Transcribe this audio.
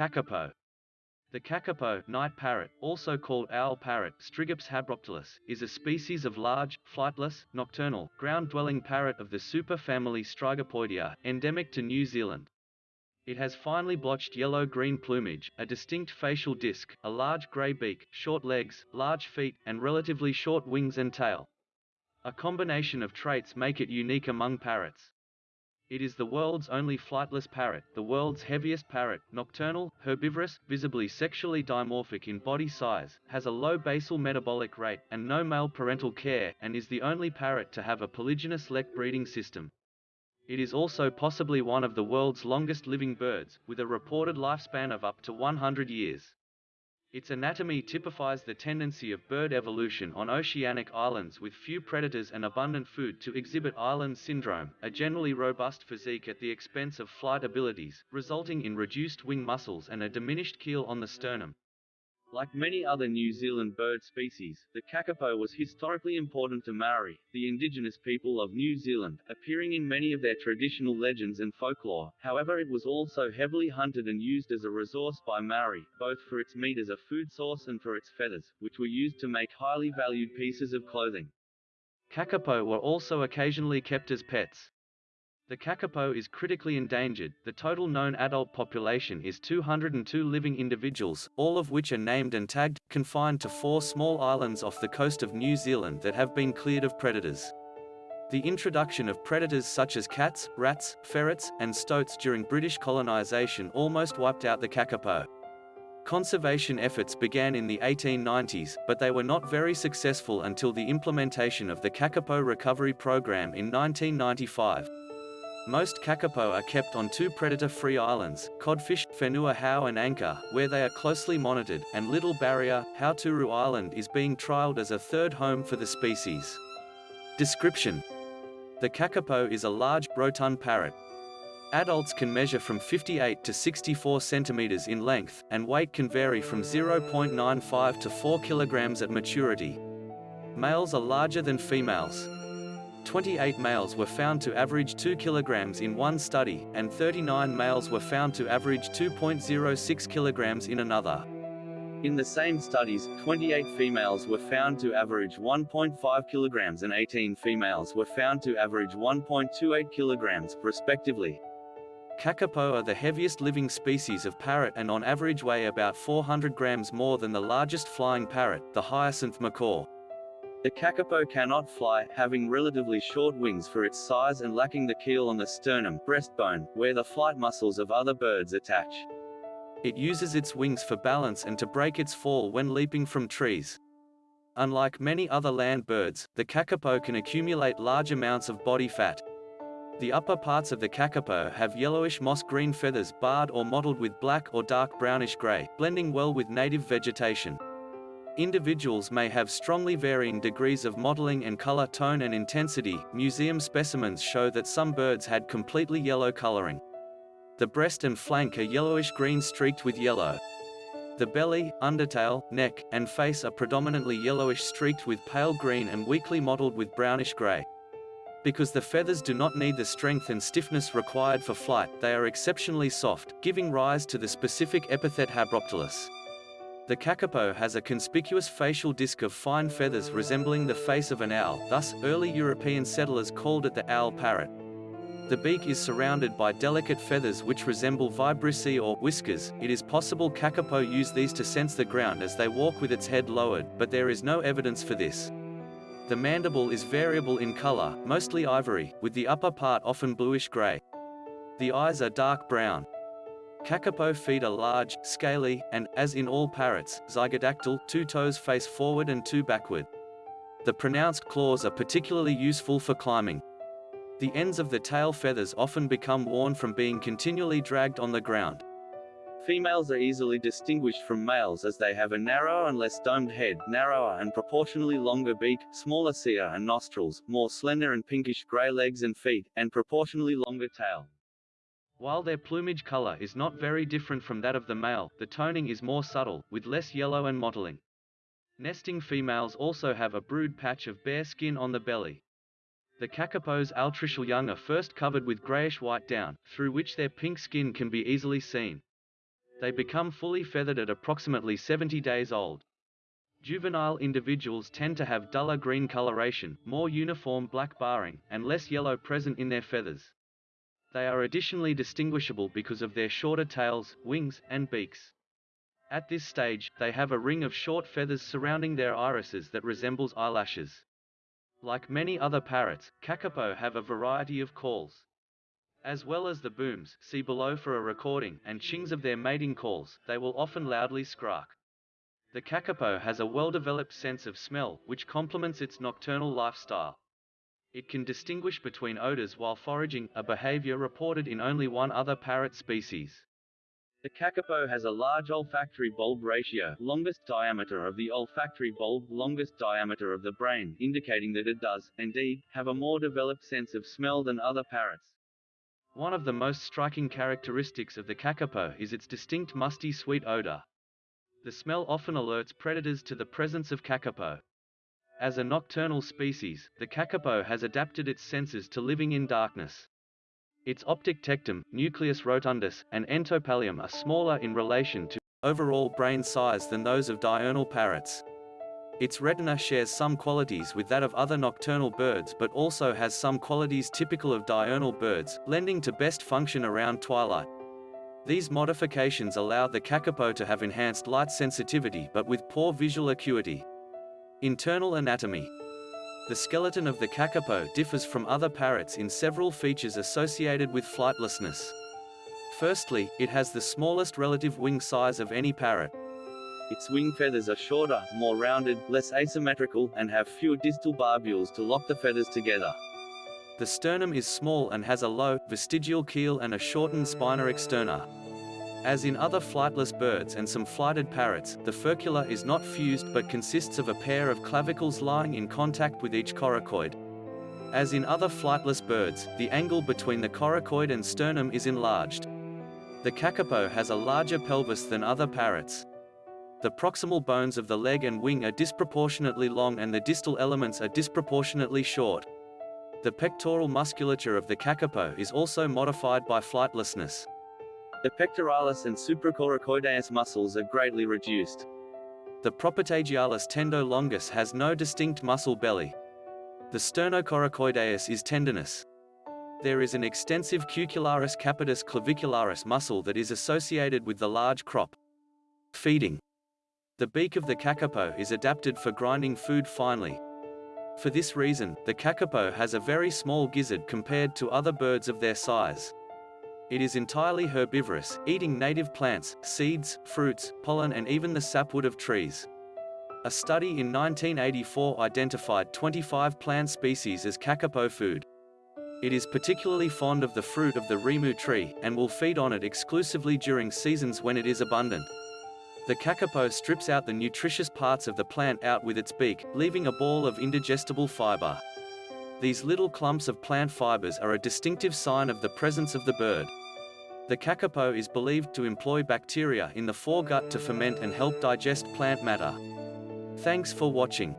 Kakapo. The kakapo night parrot, also called owl parrot Strigops habroptilus, is a species of large, flightless, nocturnal, ground-dwelling parrot of the superfamily Strigopoidea, endemic to New Zealand. It has finely blotched yellow-green plumage, a distinct facial disc, a large grey beak, short legs, large feet, and relatively short wings and tail. A combination of traits make it unique among parrots. It is the world's only flightless parrot, the world's heaviest parrot, nocturnal, herbivorous, visibly sexually dimorphic in body size, has a low basal metabolic rate, and no male parental care, and is the only parrot to have a polygynous lek breeding system. It is also possibly one of the world's longest living birds, with a reported lifespan of up to 100 years. Its anatomy typifies the tendency of bird evolution on oceanic islands with few predators and abundant food to exhibit island syndrome, a generally robust physique at the expense of flight abilities, resulting in reduced wing muscles and a diminished keel on the sternum. Like many other New Zealand bird species, the kakapo was historically important to Maori, the indigenous people of New Zealand, appearing in many of their traditional legends and folklore. However, it was also heavily hunted and used as a resource by Maori, both for its meat as a food source and for its feathers, which were used to make highly valued pieces of clothing. Kakapo were also occasionally kept as pets. The kakapo is critically endangered. The total known adult population is 202 living individuals, all of which are named and tagged, confined to four small islands off the coast of New Zealand that have been cleared of predators. The introduction of predators such as cats, rats, ferrets, and stoats during British colonisation almost wiped out the kakapo. Conservation efforts began in the 1890s, but they were not very successful until the implementation of the Kakapo Recovery Program in 1995. Most kakapo are kept on two predator-free islands, Codfish, Whenua Hou and Anchor, where they are closely monitored, and Little Barrier, Hauturu Island is being trialled as a third home for the species. Description The kakapo is a large, rotund parrot. Adults can measure from 58 to 64 centimeters in length, and weight can vary from 0.95 to 4 kilograms at maturity. Males are larger than females. 28 males were found to average 2 kilograms in one study, and 39 males were found to average 2.06 kilograms in another. In the same studies, 28 females were found to average 1.5 kilograms and 18 females were found to average 1.28 kilograms, respectively. Kakapo are the heaviest living species of parrot and on average weigh about 400 grams more than the largest flying parrot, the hyacinth macaw. The kakapo cannot fly, having relatively short wings for its size and lacking the keel on the sternum breastbone, where the flight muscles of other birds attach. It uses its wings for balance and to break its fall when leaping from trees. Unlike many other land birds, the kakapo can accumulate large amounts of body fat. The upper parts of the kakapo have yellowish moss-green feathers barred or mottled with black or dark brownish-gray, blending well with native vegetation. Individuals may have strongly varying degrees of mottling and color tone and intensity. Museum specimens show that some birds had completely yellow coloring. The breast and flank are yellowish-green streaked with yellow. The belly, undertail, neck, and face are predominantly yellowish streaked with pale green and weakly mottled with brownish gray. Because the feathers do not need the strength and stiffness required for flight, they are exceptionally soft, giving rise to the specific epithet habroptilus. The kakapo has a conspicuous facial disc of fine feathers resembling the face of an owl, thus, early European settlers called it the owl parrot. The beak is surrounded by delicate feathers which resemble vibrissae or whiskers. It is possible kakapo use these to sense the ground as they walk with its head lowered, but there is no evidence for this. The mandible is variable in color, mostly ivory, with the upper part often bluish-gray. The eyes are dark brown. Kakapo feet are large, scaly, and, as in all parrots, zygodactyl, two toes face forward and two backward. The pronounced claws are particularly useful for climbing. The ends of the tail feathers often become worn from being continually dragged on the ground. Females are easily distinguished from males as they have a narrower and less domed head, narrower and proportionally longer beak, smaller cere and nostrils, more slender and pinkish gray legs and feet, and proportionally longer tail. While their plumage color is not very different from that of the male, the toning is more subtle, with less yellow and mottling. Nesting females also have a brood patch of bare skin on the belly. The kakapo's altricial young are first covered with grayish-white down, through which their pink skin can be easily seen. They become fully feathered at approximately 70 days old. Juvenile individuals tend to have duller green coloration, more uniform black barring, and less yellow present in their feathers. They are additionally distinguishable because of their shorter tails, wings, and beaks. At this stage, they have a ring of short feathers surrounding their irises that resembles eyelashes. Like many other parrots, kakapo have a variety of calls. As well as the booms, see below for a recording, and chings of their mating calls, they will often loudly skrark. The kakapo has a well-developed sense of smell, which complements its nocturnal lifestyle. It can distinguish between odors while foraging, a behavior reported in only one other parrot species. The kakapo has a large olfactory bulb ratio, longest diameter of the olfactory bulb, longest diameter of the brain, indicating that it does, indeed, have a more developed sense of smell than other parrots. One of the most striking characteristics of the kakapo is its distinct musty sweet odor. The smell often alerts predators to the presence of kakapo. As a nocturnal species, the kakapo has adapted its senses to living in darkness. Its optic tectum, nucleus rotundus, and entopallium are smaller in relation to overall brain size than those of diurnal parrots. Its retina shares some qualities with that of other nocturnal birds but also has some qualities typical of diurnal birds, lending to best function around twilight. These modifications allow the kakapo to have enhanced light sensitivity but with poor visual acuity. Internal anatomy. The skeleton of the kakapo differs from other parrots in several features associated with flightlessness. Firstly, it has the smallest relative wing size of any parrot. Its wing feathers are shorter, more rounded, less asymmetrical, and have fewer distal barbules to lock the feathers together. The sternum is small and has a low, vestigial keel and a shortened spina externa. As in other flightless birds and some flighted parrots, the furcula is not fused but consists of a pair of clavicles lying in contact with each coracoid. As in other flightless birds, the angle between the coracoid and sternum is enlarged. The kakapo has a larger pelvis than other parrots. The proximal bones of the leg and wing are disproportionately long and the distal elements are disproportionately short. The pectoral musculature of the kakapo is also modified by flightlessness. The pectoralis and supracoracoideus muscles are greatly reduced. The propatagialis tendo longus has no distinct muscle belly. The sternocoracoideus is tendinous. There is an extensive cucullaris capitis clavicularis muscle that is associated with the large crop. Feeding. The beak of the kakapo is adapted for grinding food finely. For this reason, the kakapo has a very small gizzard compared to other birds of their size. It is entirely herbivorous, eating native plants, seeds, fruits, pollen and even the sapwood of trees. A study in 1984 identified 25 plant species as kakapo food. It is particularly fond of the fruit of the rimu tree, and will feed on it exclusively during seasons when it is abundant. The kakapo strips out the nutritious parts of the plant out with its beak, leaving a ball of indigestible fiber. These little clumps of plant fibers are a distinctive sign of the presence of the bird. The kakapo is believed to employ bacteria in the foregut to ferment and help digest plant matter. Thanks for watching.